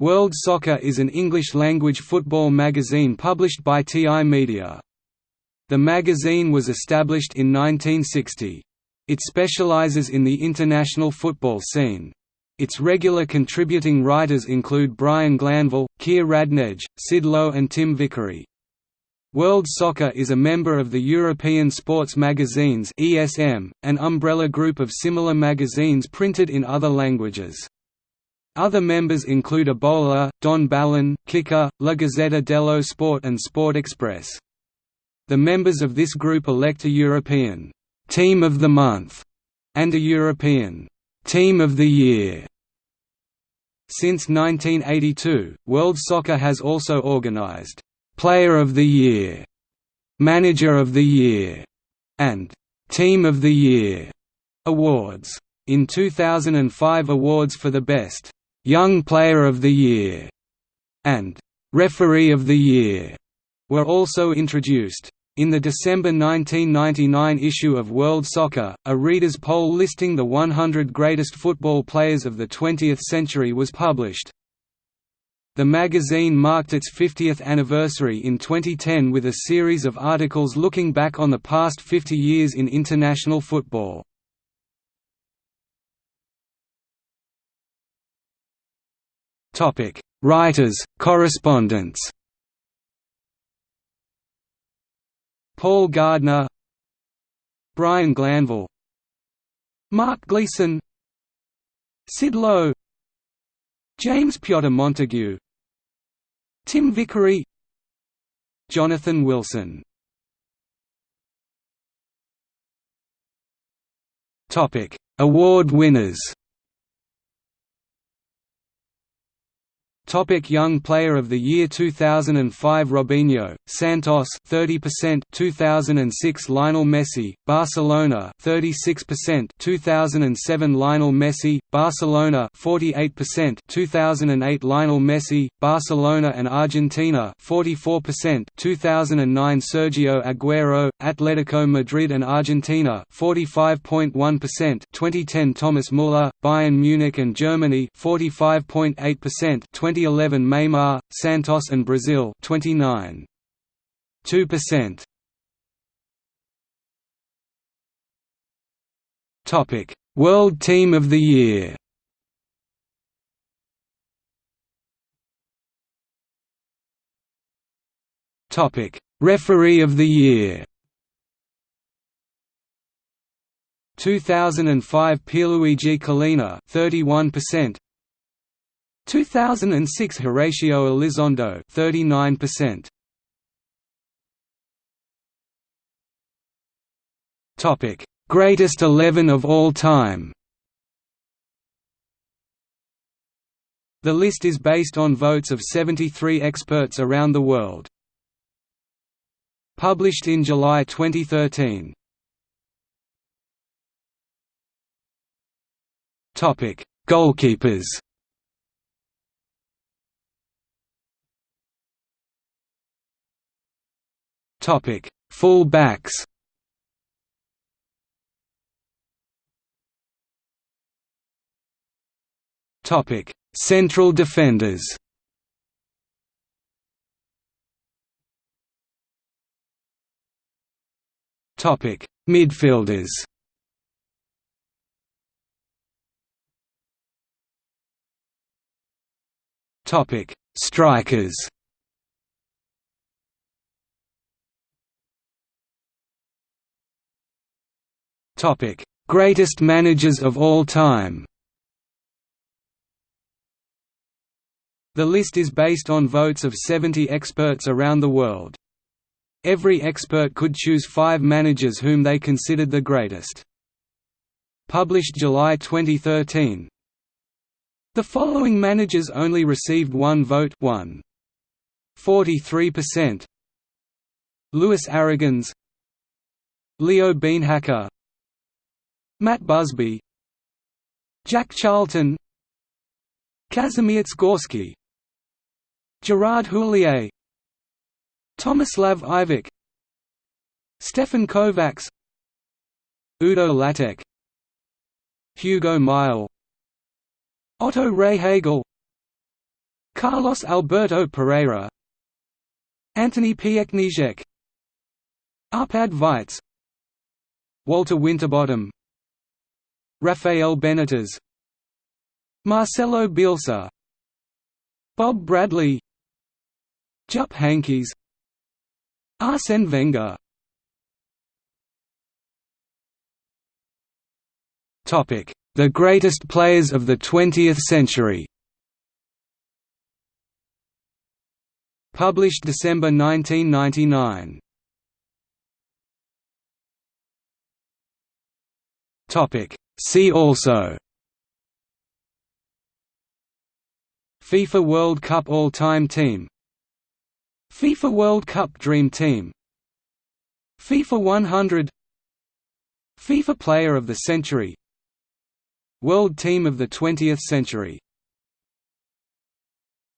World Soccer is an English-language football magazine published by TI Media. The magazine was established in 1960. It specializes in the international football scene. Its regular contributing writers include Brian Glanville, Keir Radnedge, Sid Lowe and Tim Vickery. World Soccer is a member of the European Sports Magazines (ESM), an umbrella group of similar magazines printed in other languages. Other members include A Bola, Don Balón, Kicker, La Gazzetta dello Sport and Sport Express. The members of this group elect a European «Team of the Month» and a European «Team of the Year». Since 1982, World Soccer has also organized «Player of the Year», «Manager of the Year» and «Team of the Year» awards. In 2005 awards for the best Young Player of the Year, and Referee of the Year were also introduced. In the December 1999 issue of World Soccer, a reader's poll listing the 100 greatest football players of the 20th century was published. The magazine marked its 50th anniversary in 2010 with a series of articles looking back on the past 50 years in international football. Topic: Writers, correspondents. Paul Gardner, Brian Glanville, Mark Gleeson, Sid Lowe, James Piotr Montague, Tim Vickery, Jonathan Wilson. Topic: Award winners. Topic Young Player of the Year 2005 Robinho, Santos 30% 2006 Lionel Messi, Barcelona 36% 2007 Lionel Messi, Barcelona 48% 2008 Lionel Messi, Barcelona and Argentina 44% 2009 Sergio Aguero, Atletico Madrid and Argentina 45.1% 2010 Thomas Muller, Bayern Munich and Germany 45.8% 2011 Neymar, Santos and Brazil 29. 2%. Topic: World Team of the Year. Topic: Referee of the Year. 2005 Pierluigi Collina 31% 2006 Horacio Elizondo 39%. Topic: Greatest 11 of all time. The list is based on votes of 73 experts around the world. Published in July 2013. Topic: Goalkeepers. Topic: Full backs. Topic: Central defenders. Topic: Midfielders. Topic: Strikers. Topic: Greatest managers of all time. The list is based on votes of 70 experts around the world. Every expert could choose five managers whom they considered the greatest. Published July 2013. The following managers only received one vote 1. 43% Luis Aragonés Leo Beenhakker Matt Busby Jack Charlton Kazimierz Gorski Gerard Houllier Tomislav Ivic Stefan Kovacs Udo Lattek Hugo Mile Otto Rehhagel Carlos Alberto Parreira Antoni Piechniczek Arpad Weisz Walter Winterbottom Rafael Benitez Marcelo Bielsa Bob Bradley Jupp Heynckes Arsene Wenger. The greatest players of the 20th century. Published December 1999 See also FIFA World Cup All-Time Team FIFA World Cup Dream Team FIFA 100 FIFA Player of the Century World Team of the 20th Century